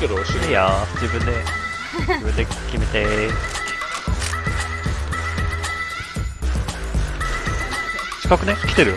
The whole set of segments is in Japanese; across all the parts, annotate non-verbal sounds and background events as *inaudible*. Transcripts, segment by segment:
けど後ろいいよ自分で。自分で決めて。近くね？来てる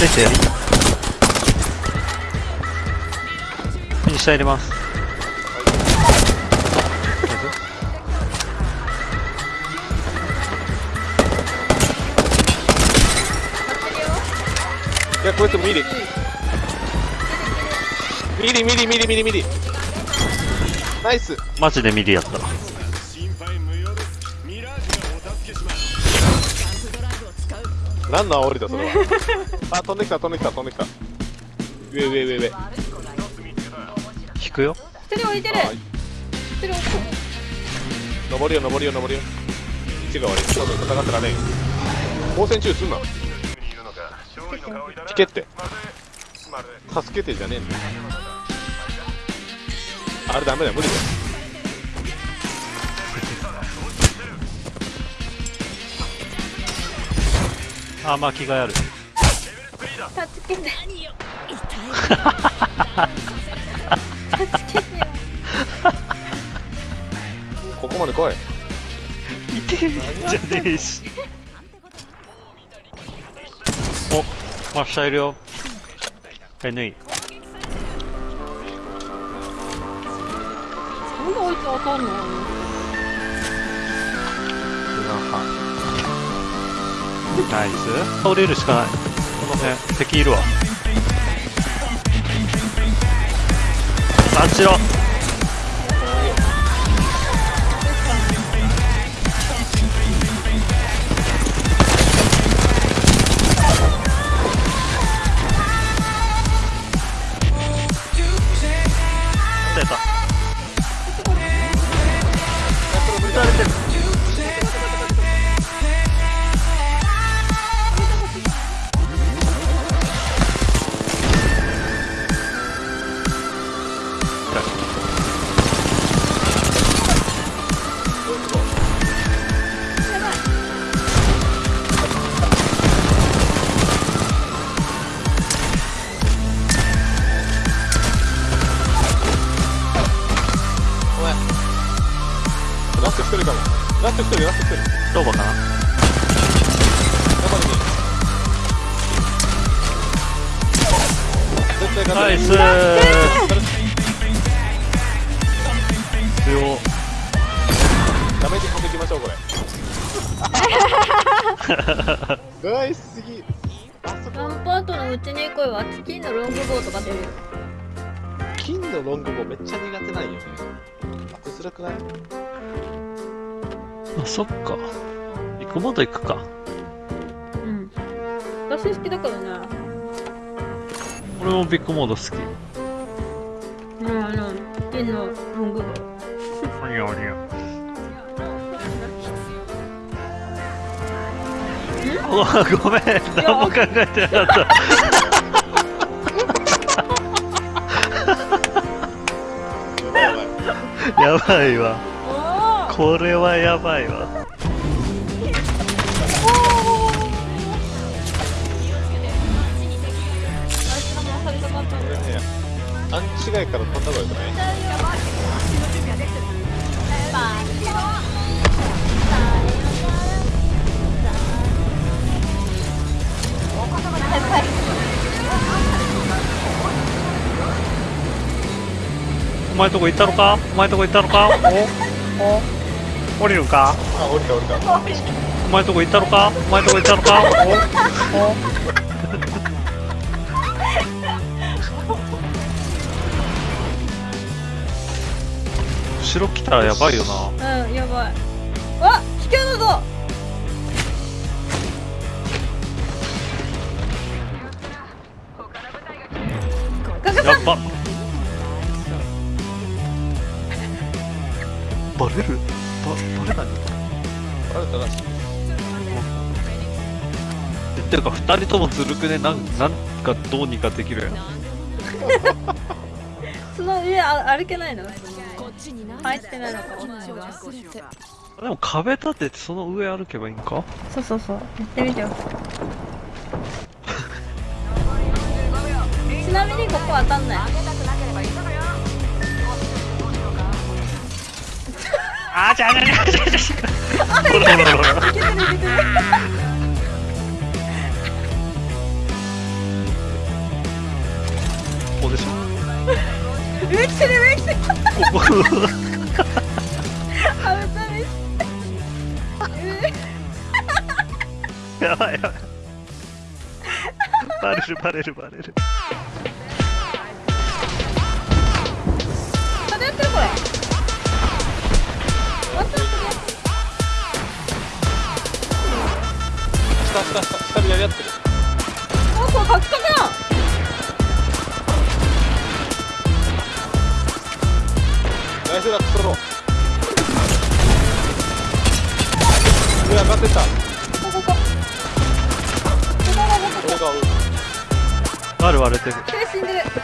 出て下入れます。いやこいつミリ。ミリミリミリミリミリ。ナイス。マジでミリやった。何の煽りだそれは。あ飛んできた飛んできた飛んできた。上上上上引くよ。一人置いてる。あ一人置いて登りよ登りよ登りよ。位置が悪い。多分戦ってらねえ光線中すんな。引けって。助けてじゃねえんだ。よあれダメだよ無理だよ。あまあ着替えあるる。助けて *laughs* *laughs* ここまで来い。いてじゃねえし。お真下いるよ。NE なんであいつ当たんの？ナイス。倒れるしかない。この辺敵いるわあっちろ出た。撃たれてるラスト1人ラスト1人どうかな？中に絶対勝てナイス。強ダメージ込んでいきましょうこれ。*laughs* ナイスすぎ。あそこワンパートのうちに来いわチキンのロングボウとか出るよ。金のロングボウめっちゃ苦手なんよね。当てづらくない？あそっか。ビッグモード行くか。うん。私好きだからね。俺もビッグモード好き。うんあのチキンのロングボウおにゃおにゃごごめん。何も考えてなかった。*laughs* やばいわこれはやばいわ。勘違いから飛んだ方がよくないお前とこ行ったのか？お前とこ行ったのか？お？お？降りるんか？あ降りた降りた。お前とこ行ったのか？お前とこ行ったのか？お？後ろ来たらやばいよな。うんやばい。わ危険だぞ。やっばバレるババレないあれだな。っていうか二人ともずるくね？なんなんかどうにかできるやん *laughs* その上あ歩けないの？こっちに何入ってないのか？でも壁立ててその上歩けばいいんか？そうそうそう。やってみてよ。*laughs* ちなみにここ当たんない 아, 자자자. 어디서? 왜 치래 왜 치래? 아, 왜 야, 야. 빠르르 빠르르 빠르르. それやってるこれた下下下でやり合ってるなんかカクカクやんナイスだ取ろうや上がって。ったこここここが割れてる手死んで。る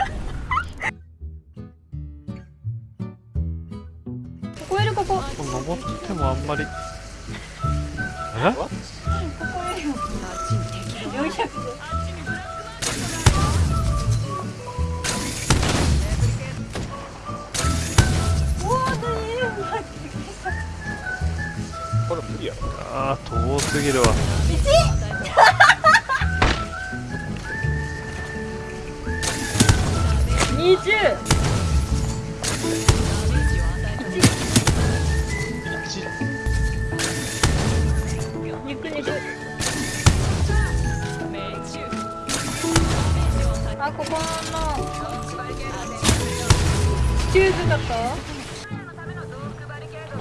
ここ。登ってもあんまり。え？ここよりも400あ遠すぎるわ。二十。あここのチューズだ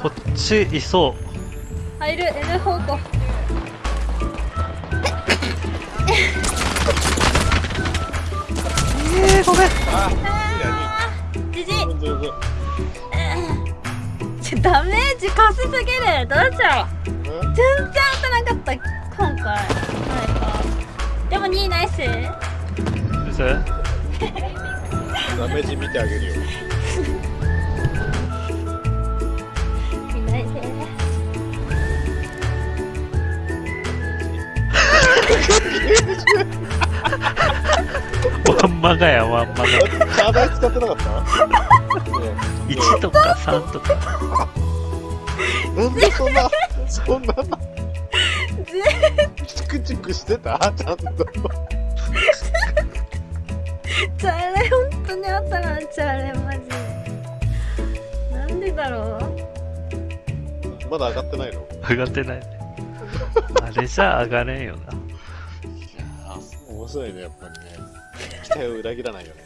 こっちいそう。あいる。N 方向。えー、ごめん。じじいダメージかすすぎる。どうしよう。うん全然当たらなかった。今回。でも2位ナイス先生ダメージ見てあげるよ。2位ナイスワンマガやワンマガ。チャーダイ使ってなかった？*laughs* ね1とか3とか。なんでそんなそんな *laughs* チクチクしてた？ちゃんとチャレ本当にあったなチャレマジなんでだろう？まだ上がってないの？上がってないあれじゃ上がれんよな。いや面白いねやっぱりね。期待を裏切らないよね。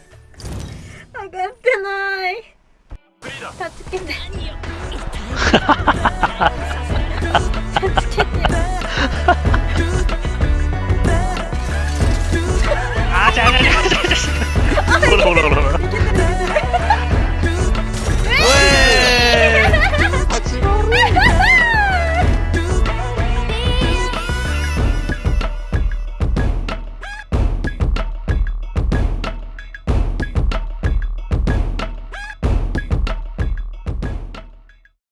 上がってない。助けて助けて。*laughs* Olahraga.